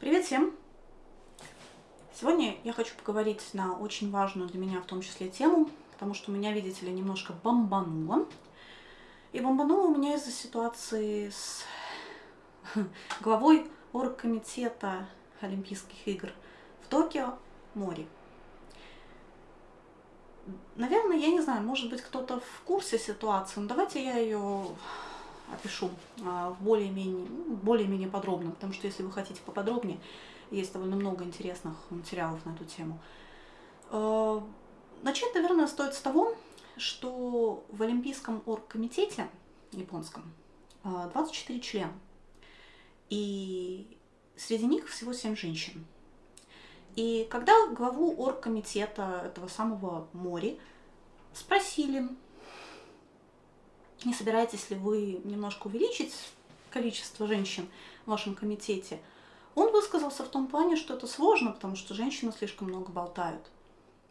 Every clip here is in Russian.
Привет всем! Сегодня я хочу поговорить на очень важную для меня в том числе тему, потому что меня, видите ли, немножко бомбануло. И бомбануло у меня из-за ситуации с главой оргкомитета Олимпийских игр в Токио Мори. Наверное, я не знаю, может быть, кто-то в курсе ситуации, но давайте я ее опишу а, более-менее ну, более-менее подробно, потому что если вы хотите поподробнее, есть довольно много интересных материалов на эту тему. А, начать, наверное, стоит с того, что в Олимпийском оргкомитете японском 24 а, члена, и среди них всего 7 женщин. И когда главу оргкомитета этого самого Мори спросили, не собираетесь ли вы немножко увеличить количество женщин в вашем комитете, он высказался в том плане, что это сложно, потому что женщины слишком много болтают.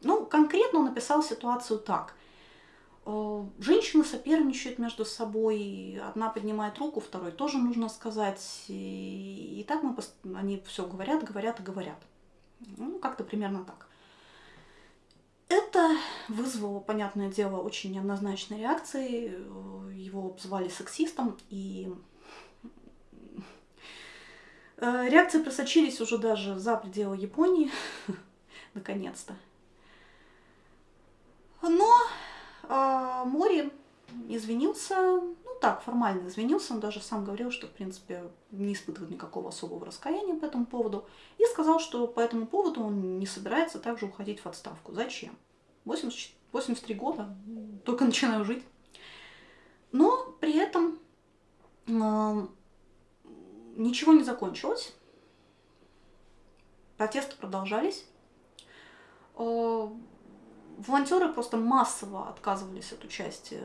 Ну, конкретно он написал ситуацию так. Э, женщины соперничают между собой, одна поднимает руку, второй тоже нужно сказать. И, так мы, они все говорят, говорят и говорят. Ну, как-то примерно так. Это вызвало, понятное дело, очень неоднозначные реакции. Его обзывали сексистом, и э, реакции просочились уже даже за пределы Японии, наконец-то. Но э, Мори извинился, так, формально извинился, он даже сам говорил, что, в принципе, не испытывает никакого особого раскаяния по этому поводу, и сказал, что по этому поводу он не собирается также уходить в отставку. Зачем? 80, 83 года, только начинаю жить. Но при этом э, ничего не закончилось, протесты продолжались. Э, волонтеры просто массово отказывались от участия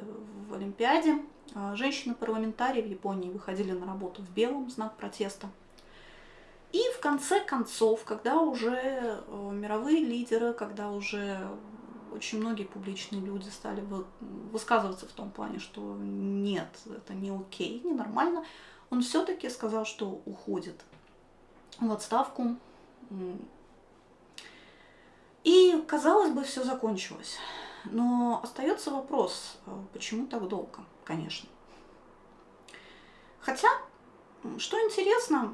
в Олимпиаде. А, женщины-парламентарии в Японии выходили на работу в белом, знак протеста. И в конце концов, когда уже э, мировые лидеры, когда уже очень многие публичные люди стали высказываться в том плане, что нет, это не окей, не нормально, он все-таки сказал, что уходит в отставку казалось бы, все закончилось. Но остается вопрос, э, почему так долго, конечно. Хотя, что интересно,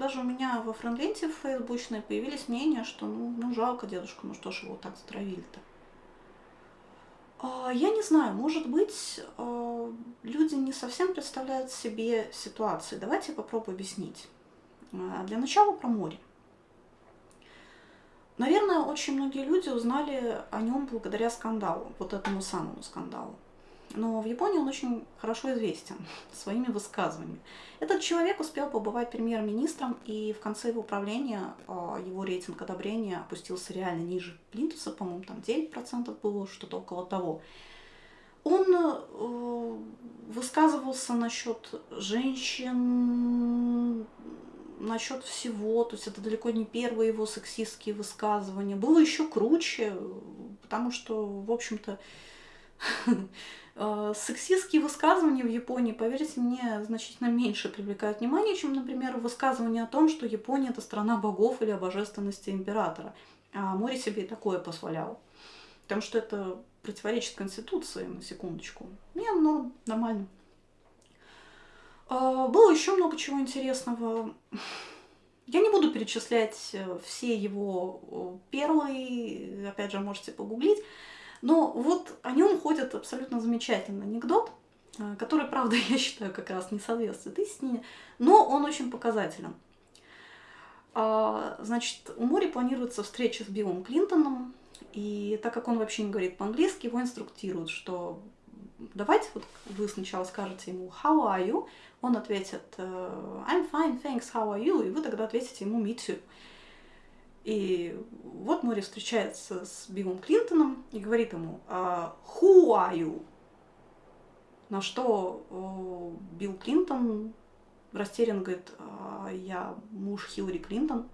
даже у меня во френдленте фейсбучной появились мнения, что ну, ну жалко дедушка, ну что ж его так затравили-то. А, я не знаю, может быть, э, люди не совсем представляют себе ситуации. Давайте я попробую объяснить. Э, для начала про море. Наверное, очень многие люди узнали о нем благодаря скандалу, вот этому самому скандалу. Но в Японии он очень хорошо известен своими высказываниями. Этот человек успел побывать премьер-министром, и в конце его правления а, его рейтинг одобрения опустился реально ниже Плинтуса, по-моему, там 9% было, что-то около того. Он э, высказывался насчет женщин, насчет всего, то есть это далеко не первые его сексистские высказывания. Было еще круче, потому что, в общем-то, э, сексистские высказывания в Японии, поверьте мне, значительно меньше привлекают внимание, чем, например, высказывание о том, что Япония это страна богов или о божественности императора. А море себе и такое позволяло. Потому что это противоречит Конституции, на секундочку. Не, ну, нормально. А, было еще много чего интересного. Я не буду перечислять э, все его перлы, опять же, можете погуглить. Но вот о нем ходит абсолютно замечательный анекдот, э, который, правда, я считаю, как раз не соответствует истине, но он очень показателен. А, значит, у Мори планируется встреча с Биллом Клинтоном, и так как он вообще не говорит по-английски, его инструктируют, что давайте вот вы сначала скажете ему «How are you?», он ответит э, «I'm fine, thanks, how are you?» и вы тогда ответите ему «Me too». И вот Мори встречается с Биллом Клинтоном и говорит ему «А «Who are you?» На что Билл Клинтон растерян говорит «А «Я муж Хиллари Клинтон».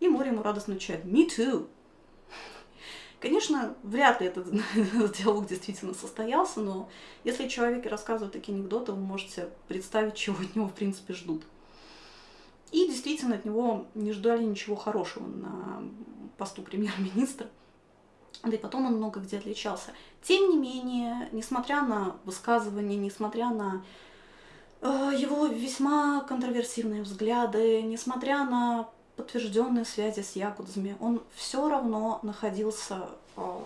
И Мори ему радостно отвечает «Me too». Конечно, вряд ли этот, диалог действительно состоялся, но если человек рассказывает такие анекдоты, вы можете представить, чего от него в принципе ждут. И действительно от него не ждали ничего хорошего на посту премьер-министра. Да и потом он много где отличался. Тем не менее, несмотря на высказывания, несмотря на э, его весьма контроверсивные взгляды, несмотря на подтвержденные связи с якудзами, он все равно находился э,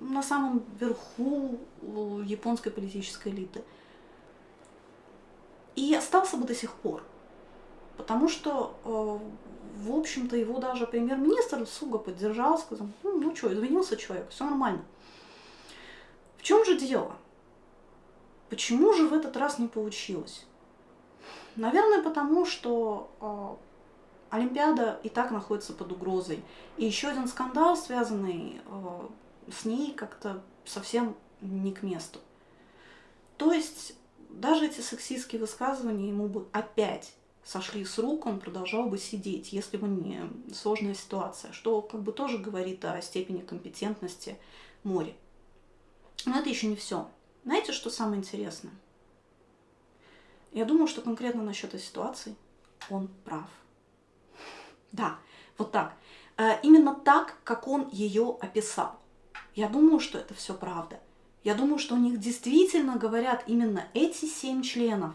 на самом верху японской политической элиты. И остался бы до сих пор. Потому что, э, в общем-то, его даже премьер-министр Суга поддержал, сказал, ну, ну что, извинился человек, все нормально. В чем же дело? Почему же в этот раз не получилось? Наверное, потому что э, Олимпиада и так находится под угрозой. И еще один скандал, связанный э, с ней, как-то совсем не к месту. То есть даже эти сексистские высказывания ему бы опять сошли с рук, он продолжал бы сидеть, если бы не сложная ситуация, что как бы тоже говорит о степени компетентности Мори. Но это еще не все. Знаете, что самое интересное? Я думаю, что конкретно насчет этой ситуации он прав. Да, вот так. Э, именно так, как он ее описал. Я думаю, что это все правда. Я думаю, что у них действительно говорят именно эти семь членов,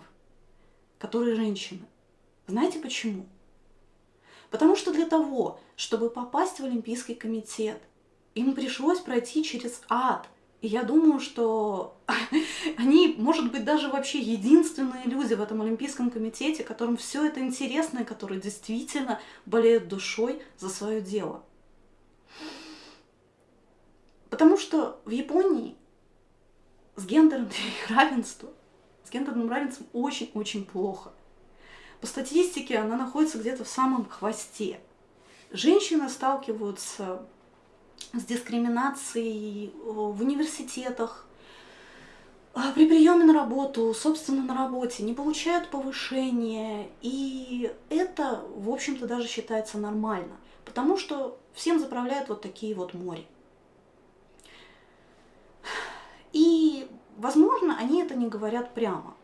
которые женщины. Знаете почему? Потому что для того, чтобы попасть в Олимпийский комитет, им пришлось пройти через ад. И я думаю, что они, может быть, даже вообще единственные люди в этом Олимпийском комитете, которым все это интересно и которые действительно болеют душой за свое дело. Потому что в Японии с гендерным равенством, с гендерным равенством очень-очень плохо. По статистике она находится где-то в самом хвосте. Женщины сталкиваются с дискриминацией в университетах, а, при приеме на работу, собственно, на работе, не получают повышения. И это, в общем-то, даже считается нормально, потому что всем заправляют вот такие вот море. И, возможно, они это не говорят прямо.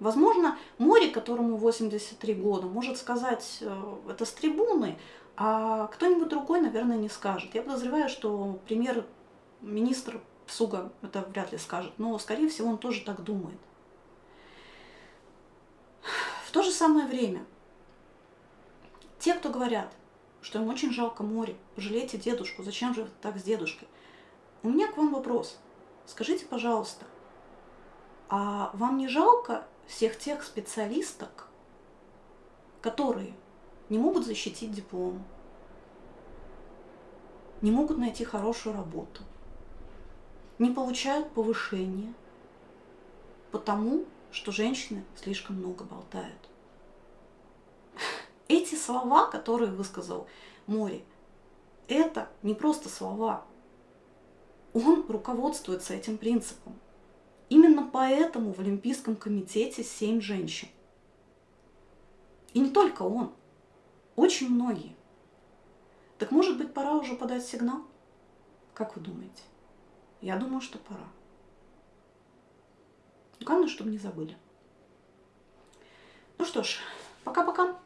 Возможно, море, которому 83 года, может сказать э, это с трибуны, а кто-нибудь другой, наверное, не скажет. Я подозреваю, что премьер-министр Суга это вряд ли скажет, но, скорее всего, он тоже так думает. В то же самое время, те, кто говорят, что им очень жалко море, пожалейте дедушку, зачем же так с дедушкой? У меня к вам вопрос. Скажите, пожалуйста, а вам не жалко всех тех специалисток, которые не могут защитить диплом, не могут найти хорошую работу, не получают повышения, потому что женщины слишком много болтают. Эти слова, которые высказал Мори, это не просто слова. Он руководствуется этим принципом. Именно поэтому в Олимпийском комитете семь женщин. И не только он, очень многие. Так может быть пора уже подать сигнал? Как вы думаете? Я думаю, что пора. Главное, чтобы не забыли. Ну что ж, пока-пока.